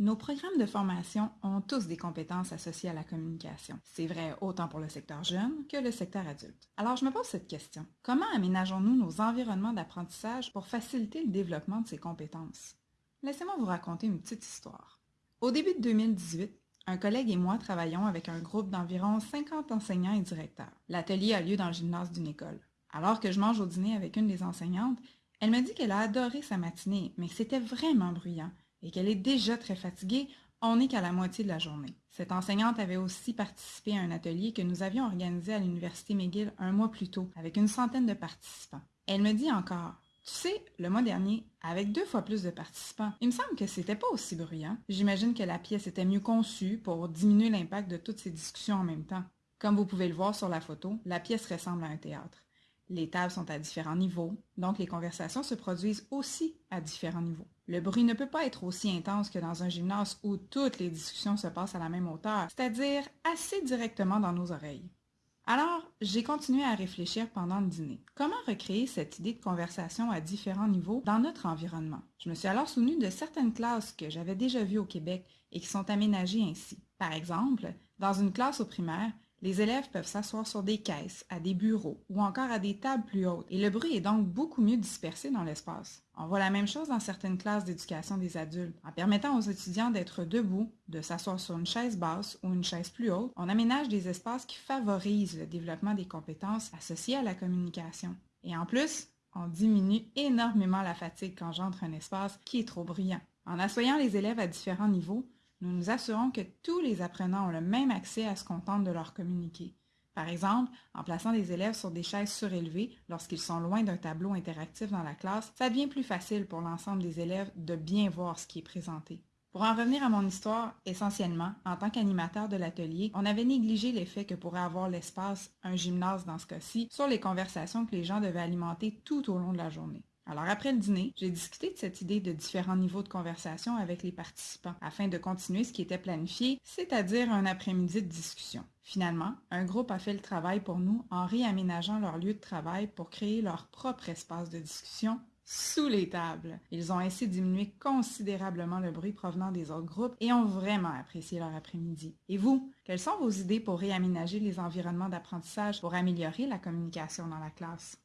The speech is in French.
Nos programmes de formation ont tous des compétences associées à la communication. C'est vrai autant pour le secteur jeune que le secteur adulte. Alors je me pose cette question. Comment aménageons-nous nos environnements d'apprentissage pour faciliter le développement de ces compétences? Laissez-moi vous raconter une petite histoire. Au début de 2018, un collègue et moi travaillons avec un groupe d'environ 50 enseignants et directeurs. L'atelier a lieu dans le gymnase d'une école. Alors que je mange au dîner avec une des enseignantes, elle me dit qu'elle a adoré sa matinée, mais c'était vraiment bruyant et qu'elle est déjà très fatiguée, on n'est qu'à la moitié de la journée. Cette enseignante avait aussi participé à un atelier que nous avions organisé à l'Université McGill un mois plus tôt, avec une centaine de participants. Elle me dit encore tu sais, le mois dernier, avec deux fois plus de participants, il me semble que c'était pas aussi bruyant. J'imagine que la pièce était mieux conçue pour diminuer l'impact de toutes ces discussions en même temps. Comme vous pouvez le voir sur la photo, la pièce ressemble à un théâtre. Les tables sont à différents niveaux, donc les conversations se produisent aussi à différents niveaux. Le bruit ne peut pas être aussi intense que dans un gymnase où toutes les discussions se passent à la même hauteur, c'est-à-dire assez directement dans nos oreilles. Alors, j'ai continué à réfléchir pendant le dîner. Comment recréer cette idée de conversation à différents niveaux dans notre environnement? Je me suis alors souvenu de certaines classes que j'avais déjà vues au Québec et qui sont aménagées ainsi. Par exemple, dans une classe au primaire, les élèves peuvent s'asseoir sur des caisses, à des bureaux ou encore à des tables plus hautes et le bruit est donc beaucoup mieux dispersé dans l'espace. On voit la même chose dans certaines classes d'éducation des adultes. En permettant aux étudiants d'être debout, de s'asseoir sur une chaise basse ou une chaise plus haute, on aménage des espaces qui favorisent le développement des compétences associées à la communication. Et en plus, on diminue énormément la fatigue quand j'entre un espace qui est trop bruyant. En assoyant les élèves à différents niveaux, nous nous assurons que tous les apprenants ont le même accès à ce qu'on tente de leur communiquer. Par exemple, en plaçant des élèves sur des chaises surélevées lorsqu'ils sont loin d'un tableau interactif dans la classe, ça devient plus facile pour l'ensemble des élèves de bien voir ce qui est présenté. Pour en revenir à mon histoire, essentiellement, en tant qu'animateur de l'atelier, on avait négligé l'effet que pourrait avoir l'espace, un gymnase dans ce cas-ci, sur les conversations que les gens devaient alimenter tout au long de la journée. Alors après le dîner, j'ai discuté de cette idée de différents niveaux de conversation avec les participants afin de continuer ce qui était planifié, c'est-à-dire un après-midi de discussion. Finalement, un groupe a fait le travail pour nous en réaménageant leur lieu de travail pour créer leur propre espace de discussion sous les tables. Ils ont ainsi diminué considérablement le bruit provenant des autres groupes et ont vraiment apprécié leur après-midi. Et vous, quelles sont vos idées pour réaménager les environnements d'apprentissage pour améliorer la communication dans la classe?